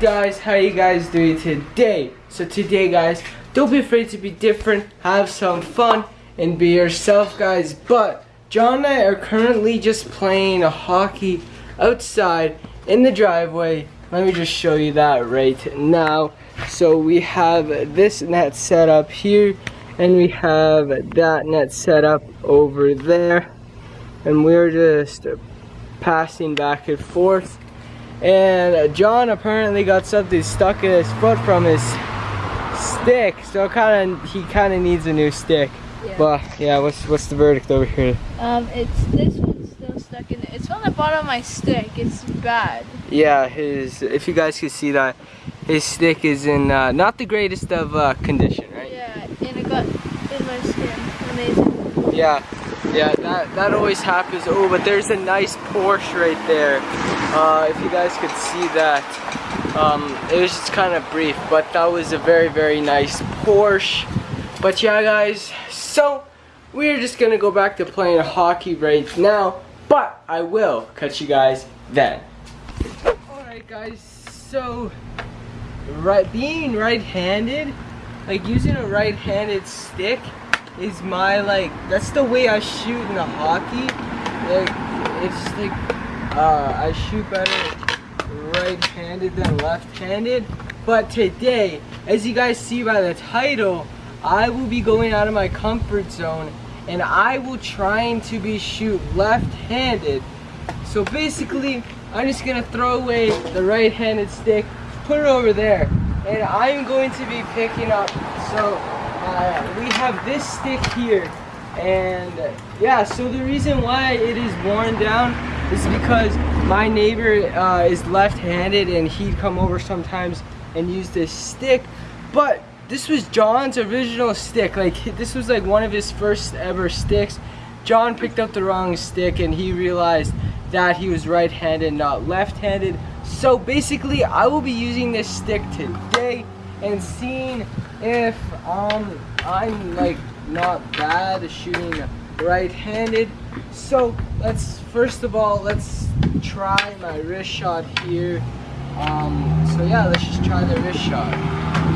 guys? How you guys doing today? So today guys, don't be afraid to be different, have some fun, and be yourself guys. But John and I are currently just playing a hockey outside in the driveway. Let me just show you that right now. So we have this net set up here and we have that net set up over there and we're just passing back and forth and John apparently got something stuck in his foot from his stick so kind of he kind of needs a new stick Yeah. but yeah what's what's the verdict over here Um, it's this one's still stuck in it. It's on the bottom of my stick. It's bad. yeah his if you guys can see that his stick is in uh, not the greatest of uh, condition right Yeah, and it got in my skin. Amazing. Yeah, yeah, that, that always happens. Oh, but there's a nice Porsche right there. Uh, if you guys could see that. Um, it was just kind of brief, but that was a very, very nice Porsche. But yeah, guys, so we're just gonna go back to playing hockey right now, but I will catch you guys then. Alright, guys, so right, being right-handed, like using a right-handed stick is my like that's the way I shoot in the hockey. Like it's like uh, I shoot better right-handed than left-handed. But today, as you guys see by the title, I will be going out of my comfort zone and I will trying to be shoot left-handed. So basically, I'm just gonna throw away the right-handed stick, put it over there, and I'm going to be picking up. So uh, we have this stick here, and yeah. So the reason why it is worn down is because my neighbor uh, is left-handed, and he'd come over sometimes and use this stick, but this was John's original stick. Like this was like one of his first ever sticks. John picked up the wrong stick and he realized that he was right-handed, not left-handed. So basically, I will be using this stick today and seeing if um I'm like not bad at shooting right-handed. So let's first of all let's try my wrist shot here. Um, so yeah, let's just try the wrist shot.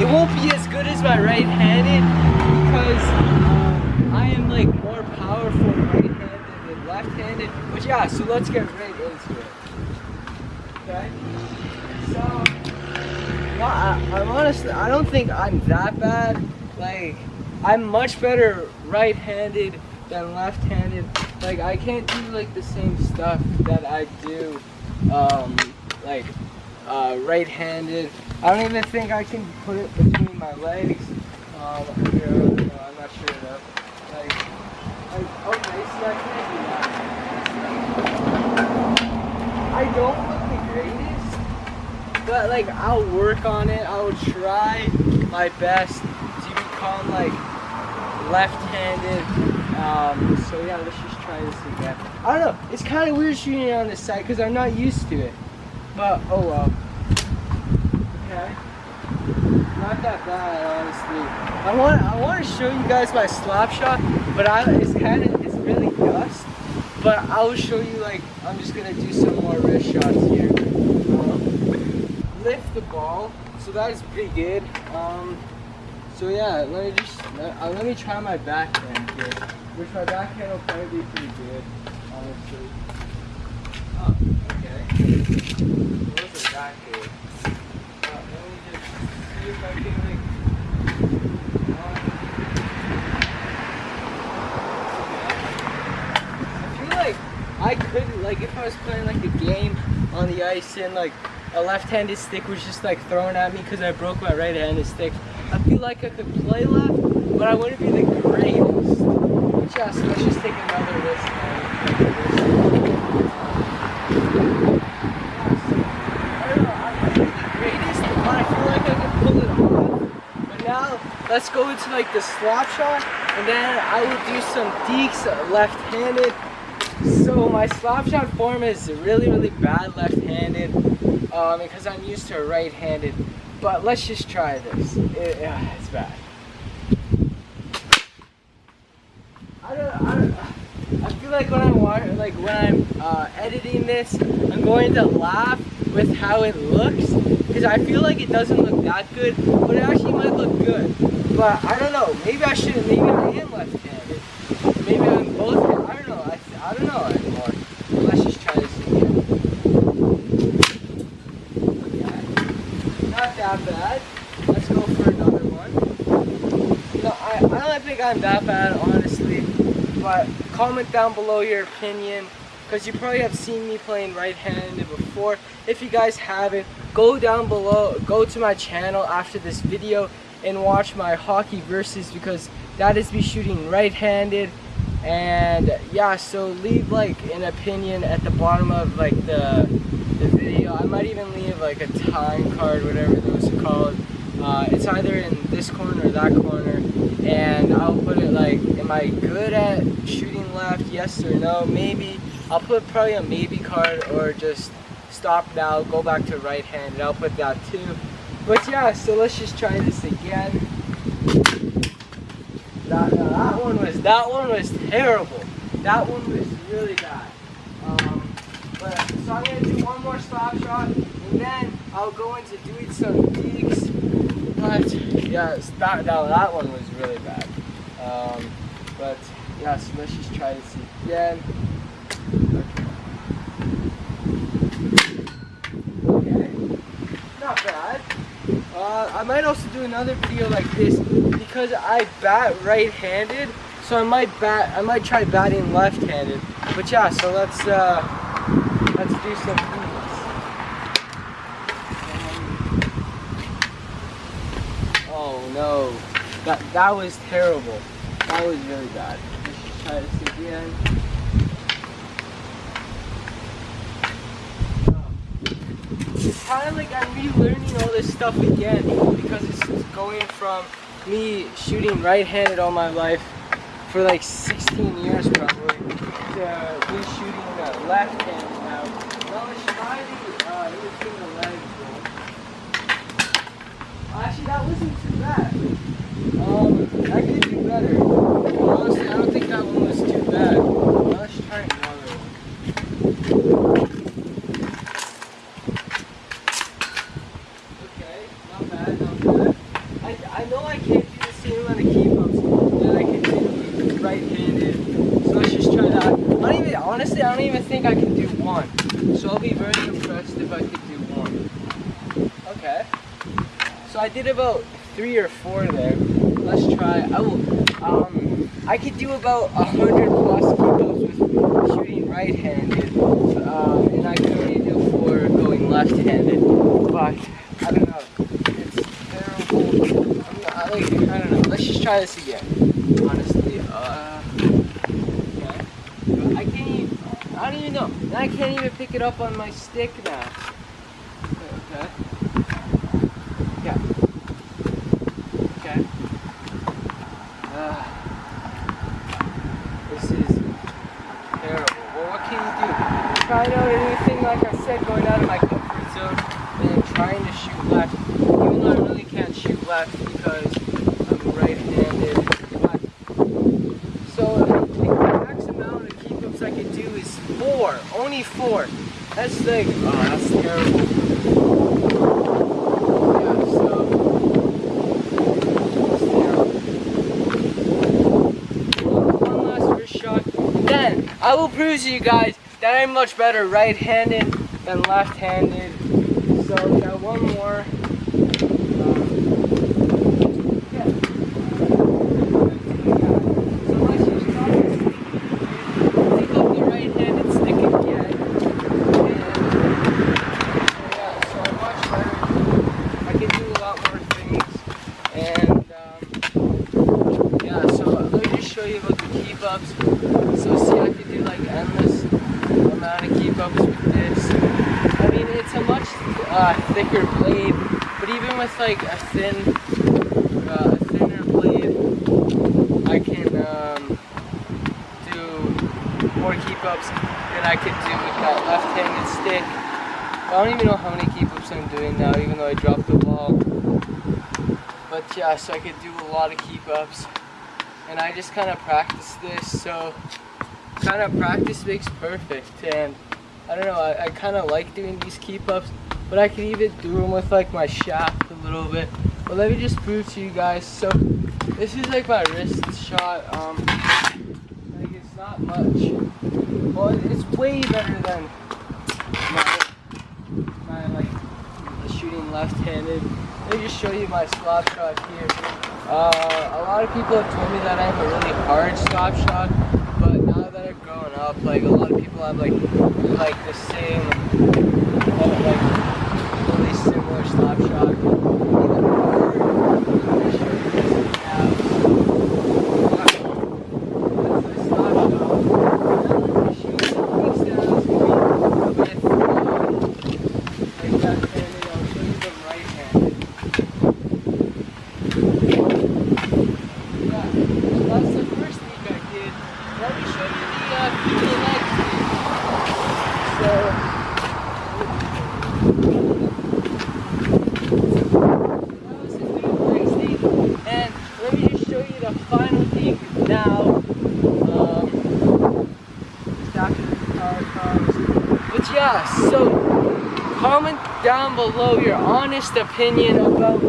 It won't be as good as my right-handed because I am like more powerful right-handed than left-handed. But yeah, so let's get right into it. Okay. So, I, I'm honestly, I don't think I'm that bad. Like, I'm much better right-handed than left-handed. Like, I can't do like the same stuff that I do, um, like uh, right-handed. I don't even think I can put it between my legs. Um, know, I'm not sure enough. Like, like, okay, see, I can't do that. I don't look the greatest, but like, I'll work on it. I'll try my best to become like left-handed. Um, so yeah, let's just try this again. I don't know. It's kind of weird shooting on this side because I'm not used to it. But oh well. Okay. Not that bad, honestly. I want I want to show you guys my slap shot, but I it's kind of it's really dust. But I will show you like I'm just gonna do some more wrist shots here. Lift the ball, so that is pretty good. Um, so yeah, let me just let, uh, let me try my backhand here, which my backhand will probably be pretty good, honestly. Oh, okay. It wasn't that I. I feel like I could like if I was playing like a game on the ice and like a left-handed stick was just like thrown at me because I broke my right-handed stick. I feel like I could play left, but I wouldn't be the greatest. Just, let's just take another risk. Let's go into like the slap shot and then I will do some deeks left-handed. So my slap shot form is really, really bad left-handed um, because I'm used to right-handed. But let's just try this. It, yeah, it's bad. I don't, I don't, I feel like when I'm like when I'm uh, editing this, I'm going to laugh with how it looks because I feel like it doesn't look that good, but it actually might look good. But I don't know. Maybe I should. Maybe I am left-handed. Maybe I'm both. I don't know. I, I don't know anymore. Let's just try this again. Okay. Not that bad. Let's go for another one. No, I, I don't think I'm that bad, honestly. But comment down below your opinion because you probably have seen me playing right-handed before. If you guys haven't, go down below, go to my channel after this video and watch my hockey versus because that is me shooting right-handed and yeah so leave like an opinion at the bottom of like the the video I might even leave like a time card whatever those are called uh, it's either in this corner or that corner and I'll am I good at shooting left yes or no maybe I'll put probably a maybe card or just stop now, go back to right hand, and I'll put that too. But yeah, so let's just try this again. That, that one was that one was terrible. That one was really bad. Um, but so I'm gonna do one more slap shot, and then I'll go into doing some digs. But yes, that, that that one was really bad. Um, but yeah, so let's just try this again. Okay, not bad. Uh, I might also do another video like this because I bat right-handed, so I might bat. I might try batting left-handed. But yeah, so let's uh, let's do some things. Oh no, that that was terrible. That was really bad. Let's just try this again. it's kind of like I'm relearning all this stuff again because it's going from me shooting right-handed all my life for like 16 years probably to me shooting left-handed now. Well, it's trying uh, in between the legs. Actually, that wasn't too bad. Um, I could do better. Honestly, I don't think that one was too bad. Let's try another one. Okay, not bad, not bad. I, I know I can't do the same amount of keep ups that I can do right-handed. So let's just try that. Honestly, I don't even think I can do one. So I'll be very impressed if I could do one. Okay. So I did about three or four there. Let's try. I will. Um, I could do about a hundred plus keep with shooting right-handed, um, and I could only do four going left-handed. But I don't know. It's terrible. I'm not, I, like, I don't know. Let's just try this again. Honestly. Uh, okay. I can't even. I don't even know. I can't even pick it up on my stick now. Okay. Yeah. Okay. Uh, this is terrible. Well, what can you do? Try out anything, like I said, going out of my comfort zone and trying to shoot left. Even though I really can't shoot left because I'm right-handed. So the max amount of keep-ups I can do is four. Only four. That's like, oh, that's terrible. One last first shot. Then I will prove to you guys that I'm much better right-handed than left-handed. So we got one more. Um, yeah. So let's just try this. Pick up the right-handed stick again. And yeah, so I'm much better. I can do a lot more things. And um, yeah, so let me just show you about the keep ups. So see I can do like endless amount of keep ups with this. I mean it's a much uh, thicker blade, with like a thin uh, a thinner blade I can um, do more keep ups than I could do with that left-handed stick. I don't even know how many keep ups I'm doing now, even though I dropped the ball. But yeah, so I could do a lot of keep ups. And I just kind of practice this, so kind of practice makes perfect. And I don't know, I, I kind of like doing these keep ups but I can even do them with like my shaft a little bit. But let me just prove to you guys. So this is like my wrist shot. Um, like it's not much. Well, it's way better than my, my like shooting left-handed. Let me just show you my slop shot here. Uh, a lot of people have told me that I have a really hard slop shot, but now that I've grown up, like a lot of people have like like the same, uh, like really similar slop shot. That's the first week I did. Let me show you the uh, the next week. So that was the new next week. And let me just show you the final thing now. But yeah, so comment down below your honest opinion about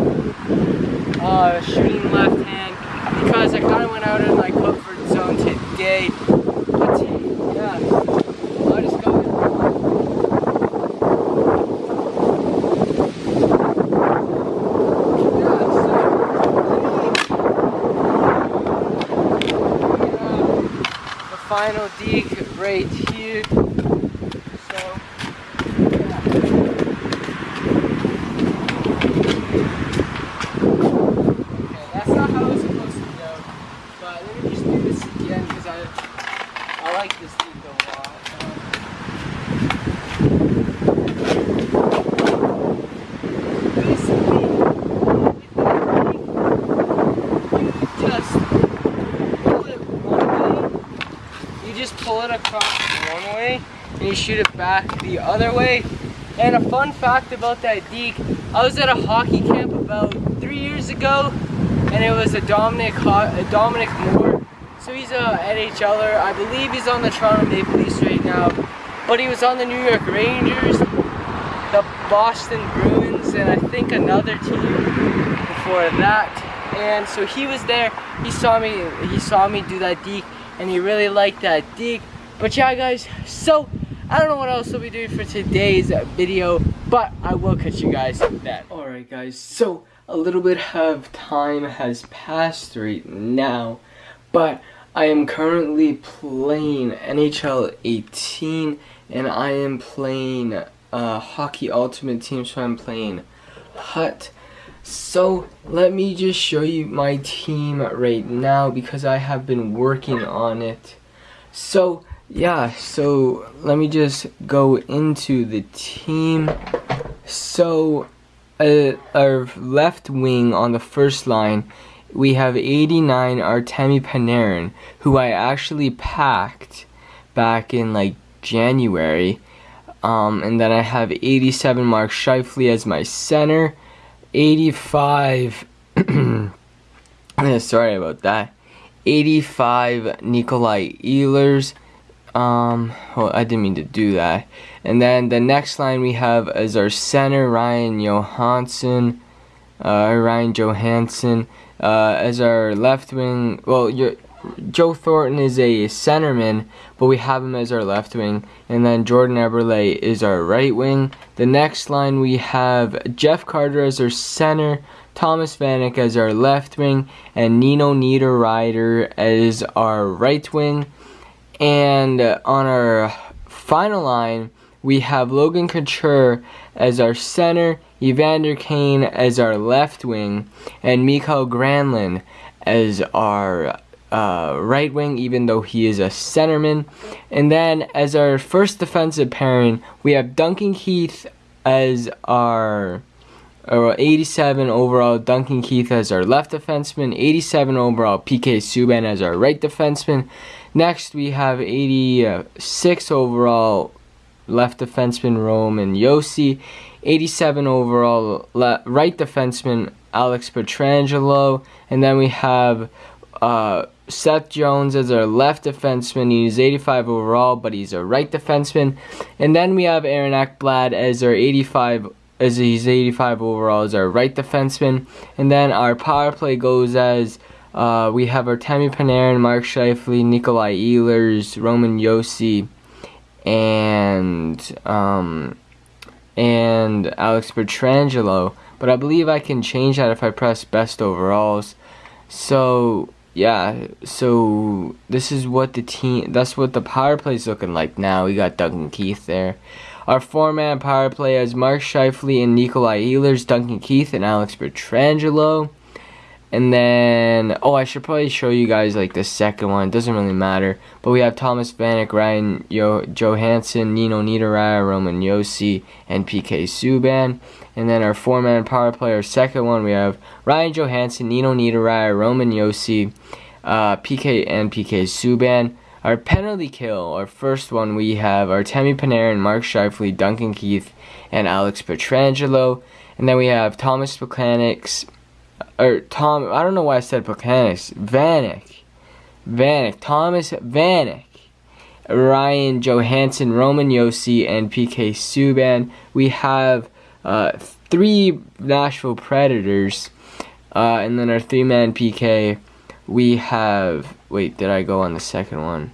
uh, shooting left hand because I kind of went out of my comfort zone today. But yeah, I just go the final dig right here. So, yeah. Okay, that's not how it's supposed to go. But let me just do this again because I I like this thing a lot. Um, basically, with that thing, you just pull it one way. You just pull it across one way and you shoot it back the other way. And a fun fact about that deke, I was at a hockey camp about three years ago, and it was a Dominic a Dominic Moore. So he's a NHLer. I believe he's on the Toronto Maple Leafs right now, but he was on the New York Rangers, the Boston Bruins, and I think another team before that. And so he was there. He saw me. He saw me do that deke, and he really liked that deke. But yeah, guys. So I don't know what else we'll be doing for today's video, but I will catch you guys then. Alright guys, so a little bit of time has passed right now, but I am currently playing NHL 18 and I am playing uh, Hockey Ultimate Team, so I'm playing Hut. So let me just show you my team right now because I have been working on it. So yeah, so let me just go into the team. So, uh, our left wing on the first line, we have 89 Artemi Panarin, who I actually packed back in like January. Um, and then I have 87 Mark Scheifele as my center, 85. sorry about that. 85 Nikolai Ehlers um well I didn't mean to do that. And then the next line we have is our center Ryan Johansen uh, Ryan Johansen uh, as our left wing well your Joe Thornton is a centerman but we have him as our left wing. And then Jordan Eberle is our right wing. The next line we have Jeff Carter as our center Thomas Vanek as our left wing and Nino Niederreiter as our right wing and uh, on our final line, we have Logan Couture as our center, Evander Kane as our left wing, and Mikael Granlund as our uh, right wing, even though he is a centerman. And then as our first defensive pairing, we have Duncan Keith as our uh, 87 overall, Duncan Keith as our left defenseman, 87 overall, PK Subban as our right defenseman. Next, we have 86 overall left defenseman Roman Josi, 87 overall right defenseman Alex Pietrangelo, and then we have uh, Seth Jones as our left defenseman. He's 85 overall, but he's a right defenseman. And then we have Aaron Ekblad as our 85 as he's 85 overall as our right defenseman. And then our power play goes as uh, we have our Artemi Panarin, Mark Scheifele, Nikolai Ehlers, Roman Josi, and um, and Alex Pietrangelo. But I believe I can change that if I press best overalls. So yeah, so this is what the team. That's what the power play is looking like now. We got Duncan Keith there. Our four-man power play has Mark Scheifele and Nikolai Ehlers, Duncan Keith, and Alex Pietrangelo. And then, oh, I should probably show you guys like the second one. It doesn't really matter. But we have Thomas Vanek, Ryan Yo Johansen, Nino Niederreiter, Roman Josi, and PK Subban. And then our four-man power play, our second one, we have Ryan Johansen, Nino Niederreiter, Roman Josi, uh, PK and PK Subban. Our penalty kill, our first one, we have our Artemi Panarin, Mark Scheifele, Duncan Keith, and Alex Pietrangelo. And then we have Thomas Plekanec, or Tom, I don't know why I said Plekanec, Vanek, Vanek, Thomas Vanek, Ryan Johansen, Roman Josi, and PK Subban. We have uh, three Nashville Predators, uh, and then our three-man PK, we have, wait, did I go on the second one?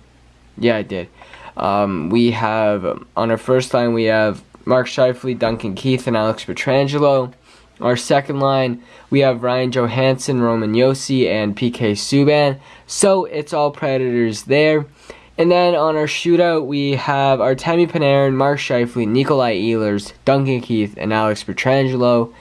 Yeah, I did. Um, we have, on our first line, we have Mark Scheifele, Duncan Keith, and Alex Pietrangelo. Our second line, we have Ryan Johansen, Roman Josi, and PK Subban. So it's all Predators there. And then on our shootout, we have Artemi Panarin, Mark Scheifele, Nikolai Ehlers, Duncan Keith, and Alex Pietrangelo.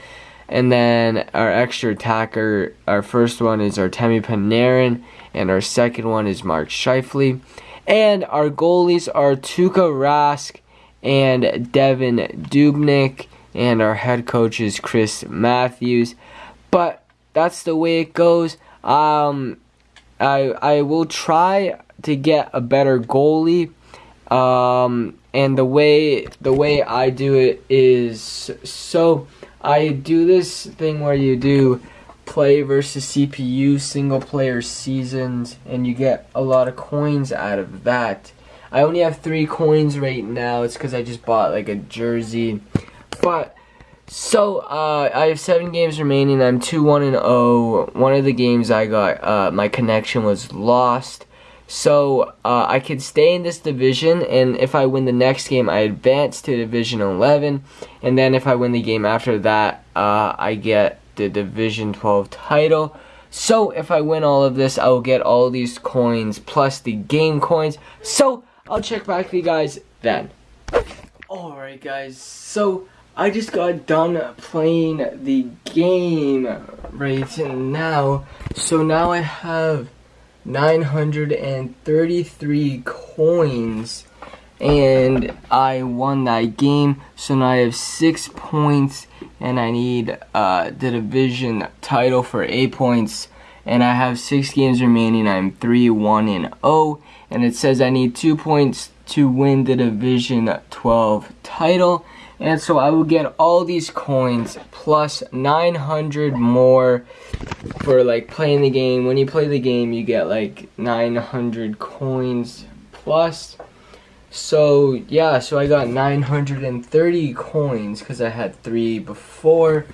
And then our extra attacker, our first one is Artemi Panarin, and our second one is Mark Scheifele. And our goalies are Tuukka Rask and Devan Dubnyk and our head coach is Chris Matthews. But that's the way it goes. Um, I I will try to get a better goalie. Um, and the way the way I do it is so I do this thing where you do play versus CPU single player seasons and you get a lot of coins out of that. I only have three coins right now. It's because I just bought like a jersey but so uh, I have seven games remaining. I'm two one and zero. Oh. One of the games I got, uh, my connection was lost. So uh, I could stay in this division, and if I win the next game, I advance to Division 11. And then if I win the game after that, uh, I get the Division 12 title. So if I win all of this, I will get all these coins plus the game coins. So I'll check back with you guys then. Alright guys, so I just got done playing the game right now. So now I have 933 coins and I won that game. So now I have six points and I need uh, the division title for eight points. And I have six games remaining. I'm 3 1 and 0. And it says I need two points to win the division 12 title and so I will get all these coins plus 900 more for like playing the game. When you play the game, you get like 900 coins plus. So yeah, so I got 930 coins because I had three before.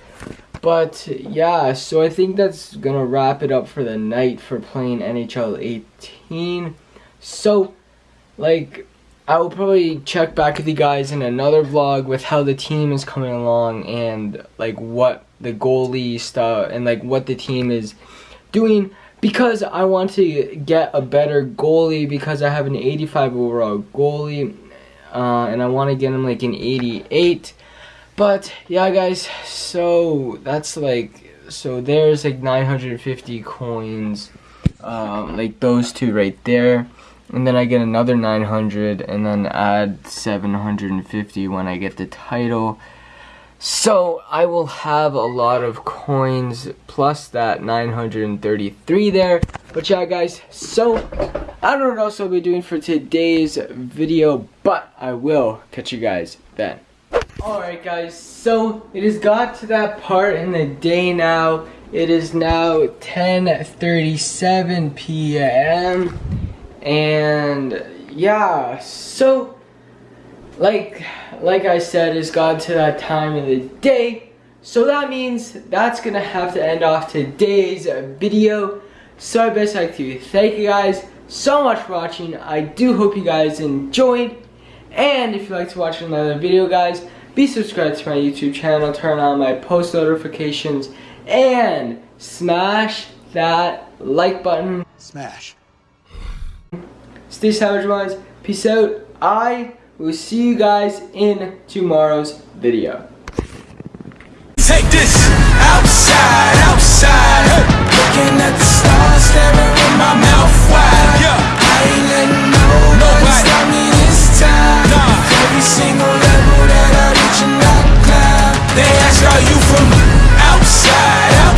But yeah, so I think that's gonna wrap it up for the night for playing NHL 18. So, like, I will probably check back with you guys in another vlog with how the team is coming along and like what the goalie stuff and like what the team is doing because I want to get a better goalie because I have an 85 overall goalie uh, and I want to get him like an 88 but yeah guys so that's like so there's like 950 coins um, like those two right there and then I get another 900 and then add 750 when I get the title. So I will have a lot of coins plus that 933 there. But yeah guys so I don't know what else I'll be doing for today's video but I will catch you guys then. Alright guys so it has got to that part in the day now. It is now 10:37 p.m and yeah, so like like I said, it's gotten to that time of the day. So that means that's gonna have to end off today's video. So I best like to thank you guys so much for watching. I do hope you guys enjoyed. And if you'd like to watch another video guys, be subscribed to my YouTube channel, turn on my post notifications, and smash that like button. Smash. Stay Savage Minds. Peace out. I will see you guys in tomorrow's video. Take this outside, outside. Hey. Looking at the stars, staring with my mouth wide. Yeah. I ain't letting nobody. stop me this time. Nah. Every single level that I reach and I climb. They ask, are you from outside?